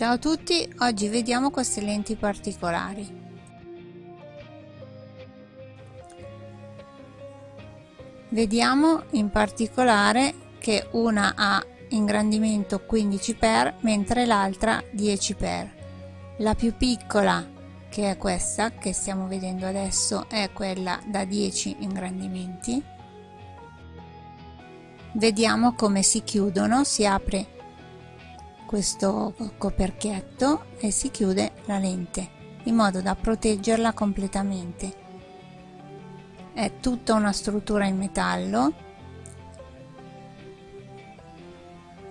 Ciao a tutti, oggi vediamo queste lenti particolari. Vediamo in particolare che una ha ingrandimento 15 x mentre l'altra 10 x La più piccola che è questa che stiamo vedendo adesso è quella da 10 ingrandimenti. Vediamo come si chiudono, si apre questo coperchietto e si chiude la lente in modo da proteggerla completamente. È tutta una struttura in metallo.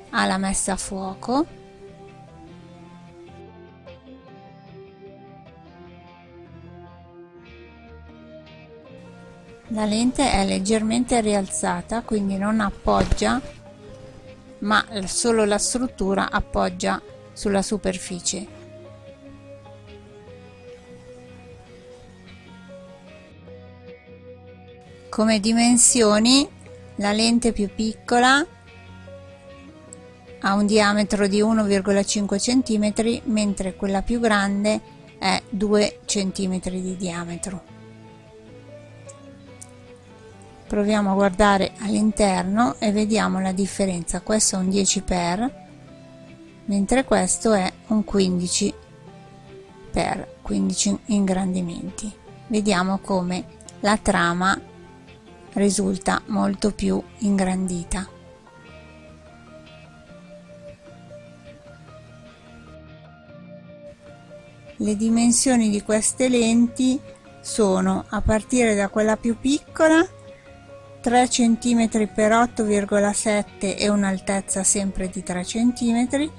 Ha la messa a fuoco. La lente è leggermente rialzata quindi non appoggia ma solo la struttura appoggia sulla superficie. Come dimensioni la lente più piccola ha un diametro di 1,5 cm mentre quella più grande è 2 cm di diametro proviamo a guardare all'interno e vediamo la differenza. Questo è un 10 per mentre questo è un 15 per 15 ingrandimenti. Vediamo come la trama risulta molto più ingrandita. Le dimensioni di queste lenti sono a partire da quella più piccola 3 cm per 8,7 e un'altezza sempre di 3 cm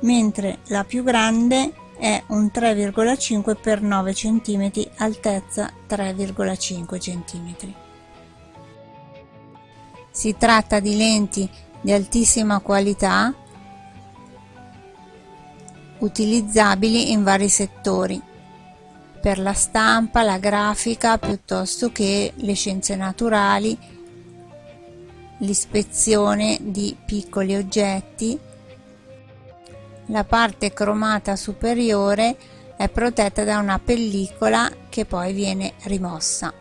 mentre la più grande è un 3,5 per 9 cm altezza 3,5 cm si tratta di lenti di altissima qualità utilizzabili in vari settori per la stampa, la grafica piuttosto che le scienze naturali, l'ispezione di piccoli oggetti. La parte cromata superiore è protetta da una pellicola che poi viene rimossa.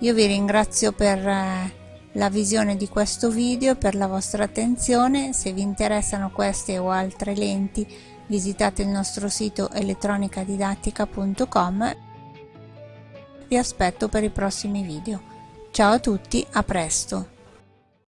Io vi ringrazio per eh, la visione di questo video, per la vostra attenzione. Se vi interessano queste o altre lenti visitate il nostro sito elettronicadidattica.com vi aspetto per i prossimi video. Ciao a tutti, a presto!